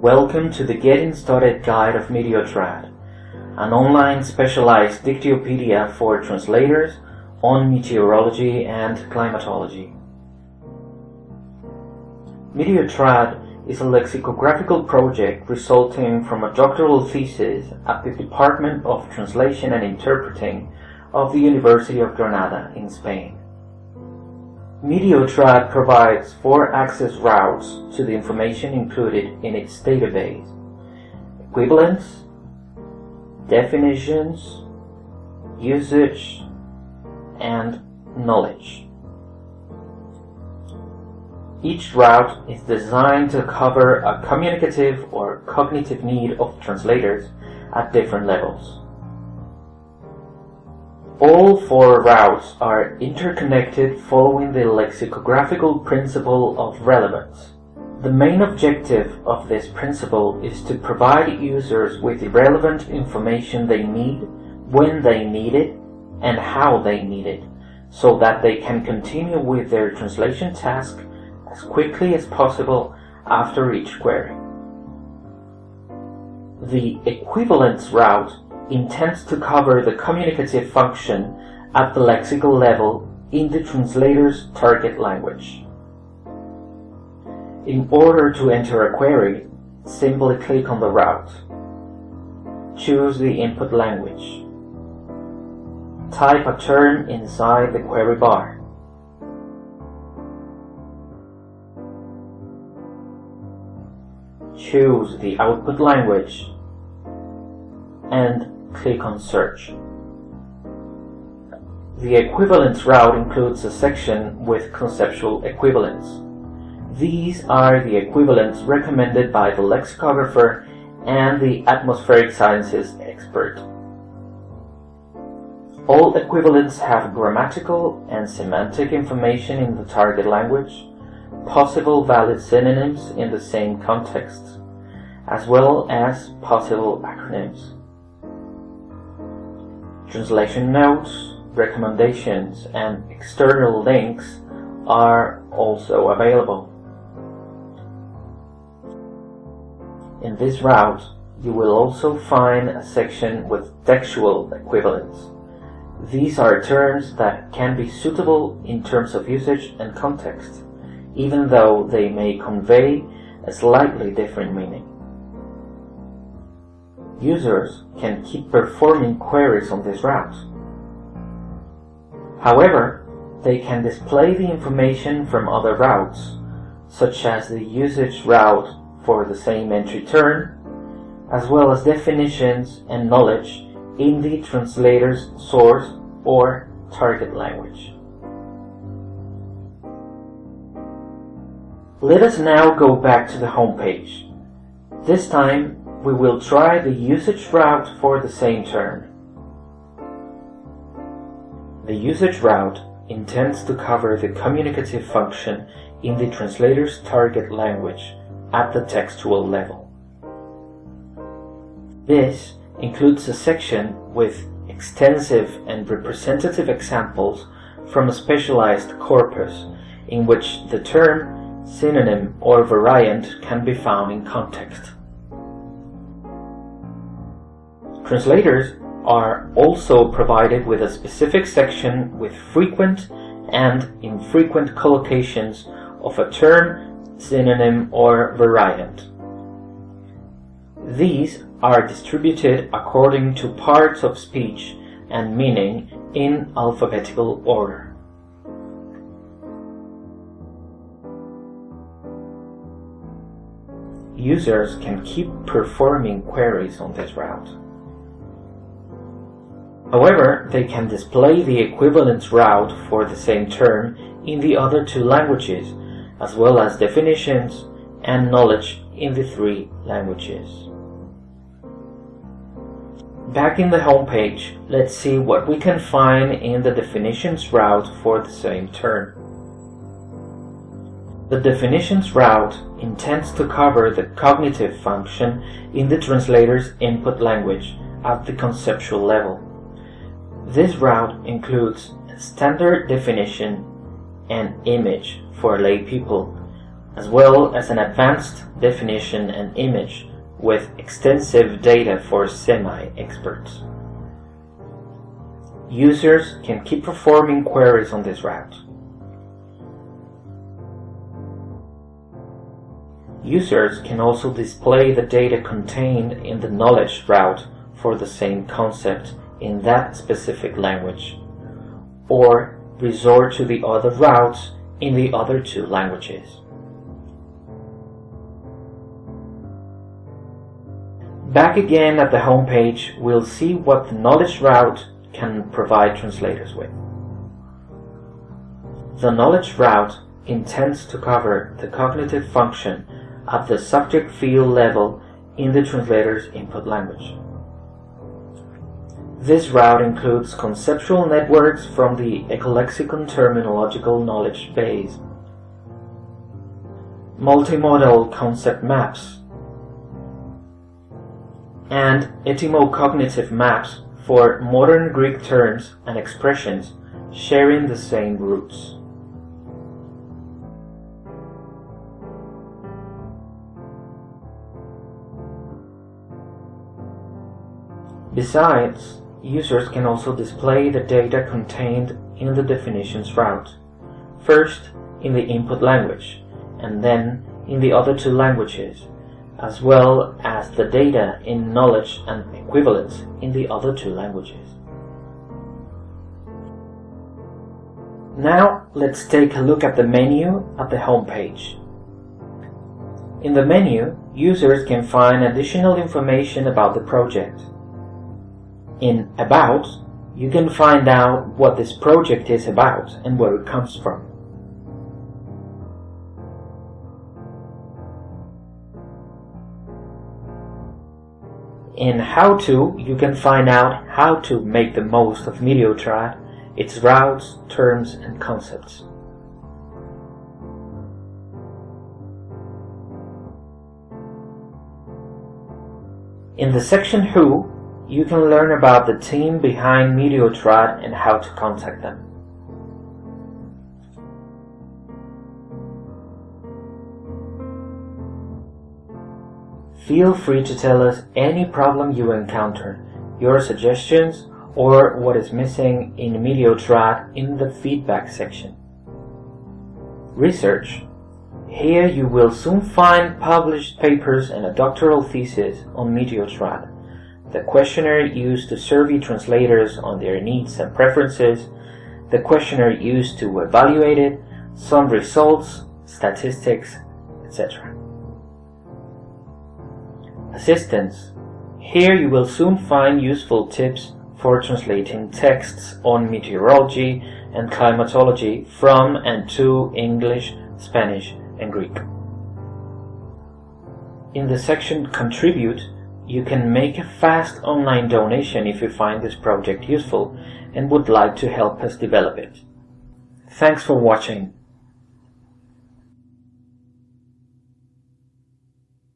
Welcome to the Getting Started Guide of Meteotrad, an online specialized dictiopedia for translators on meteorology and climatology. Meteotrad is a lexicographical project resulting from a doctoral thesis at the Department of Translation and Interpreting of the University of Granada in Spain. Meteotrad provides four access routes to the information included in its database. Equivalence, definitions, usage, and knowledge. Each route is designed to cover a communicative or cognitive need of translators at different levels. All four routes are interconnected following the lexicographical principle of relevance. The main objective of this principle is to provide users with the relevant information they need, when they need it, and how they need it, so that they can continue with their translation task as quickly as possible after each query. The equivalence route intends to cover the communicative function at the lexical level in the translator's target language. In order to enter a query, simply click on the route. Choose the input language. Type a term inside the query bar. Choose the output language and click on Search. The equivalence route includes a section with conceptual equivalents. These are the equivalents recommended by the lexicographer and the atmospheric sciences expert. All equivalents have grammatical and semantic information in the target language, possible valid synonyms in the same context, as well as possible acronyms. Translation notes, recommendations, and external links are also available. In this route, you will also find a section with textual equivalents. These are terms that can be suitable in terms of usage and context, even though they may convey a slightly different meaning. Users can keep performing queries on this route. However, they can display the information from other routes, such as the usage route for the same entry term, as well as definitions and knowledge in the translator's source or target language. Let us now go back to the home page. This time we will try the usage route for the same term. The usage route intends to cover the communicative function in the translator's target language at the textual level. This includes a section with extensive and representative examples from a specialized corpus in which the term, synonym, or variant can be found in context. Translators are also provided with a specific section with frequent and infrequent collocations of a term, synonym, or variant. These are distributed according to parts of speech and meaning in alphabetical order. Users can keep performing queries on this route. However, they can display the equivalence route for the same term in the other two languages, as well as definitions and knowledge in the three languages. Back in the home page, let's see what we can find in the definitions route for the same term. The definitions route intends to cover the cognitive function in the translator's input language at the conceptual level. This route includes standard definition and image for lay people, as well as an advanced definition and image with extensive data for semi-experts. Users can keep performing queries on this route. Users can also display the data contained in the knowledge route for the same concept in that specific language, or resort to the other routes in the other two languages. Back again at the home page, we'll see what the knowledge route can provide translators with. The knowledge route intends to cover the cognitive function at the subject field level in the translator's input language. This route includes conceptual networks from the Ecolexicon terminological knowledge base, multimodal concept maps, and etymocognitive maps for modern Greek terms and expressions sharing the same roots. Besides, users can also display the data contained in the definitions route, first in the input language, and then in the other two languages, as well as the data in knowledge and equivalence in the other two languages. Now let's take a look at the menu at the home page. In the menu, users can find additional information about the project. In About, you can find out what this project is about and where it comes from. In How To, you can find out how to make the most of Meteotrad, its routes, terms, and concepts. In the section Who, you can learn about the team behind Meteotrad and how to contact them. Feel free to tell us any problem you encounter, your suggestions, or what is missing in Meteotrad in the feedback section. Research. Here you will soon find published papers and a doctoral thesis on Meteotrad the questionnaire used to survey translators on their needs and preferences, the questionnaire used to evaluate it, some results, statistics, etc. Assistance. Here you will soon find useful tips for translating texts on meteorology and climatology from and to English, Spanish, and Greek. In the section Contribute, you can make a fast online donation if you find this project useful and would like to help us develop it. Thanks for watching.